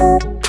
Bye.